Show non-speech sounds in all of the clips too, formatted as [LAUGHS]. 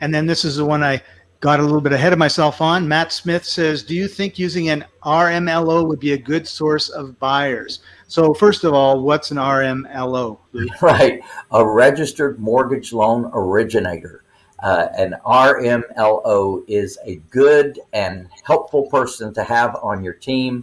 And then this is the one I got a little bit ahead of myself on. Matt Smith says, do you think using an RMLO would be a good source of buyers? So first of all, what's an RMLO? [LAUGHS] Right, a registered mortgage loan originator. Uh, an RMLO is a good and helpful person to have on your team.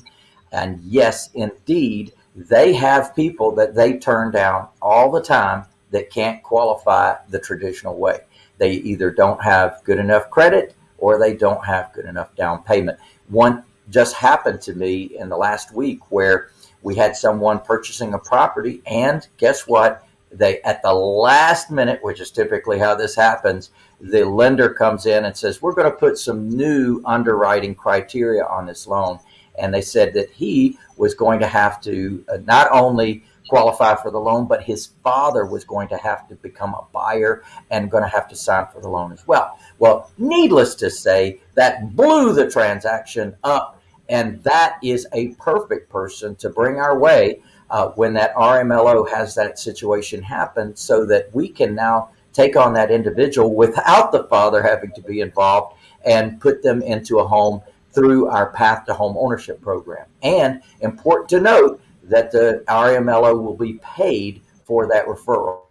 And yes, indeed, they have people that they turn down all the time that can't qualify the traditional way. They either don't have good enough credit or they don't have good enough down payment. One just happened to me in the last week where we had someone purchasing a property and guess what? They at the last minute, which is typically how this happens, the lender comes in and says, we're going to put some new underwriting criteria on this loan. And they said that he was going to have to uh, not only qualify for the loan, but his father was going to have to become a buyer and going to have to sign for the loan as well. Well, needless to say, that blew the transaction up. And that is a perfect person to bring our way uh, when that RMLO has that situation happen so that we can now take on that individual without the father having to be involved and put them into a home through our path to home ownership program. And important to note that the RMLO will be paid for that referral.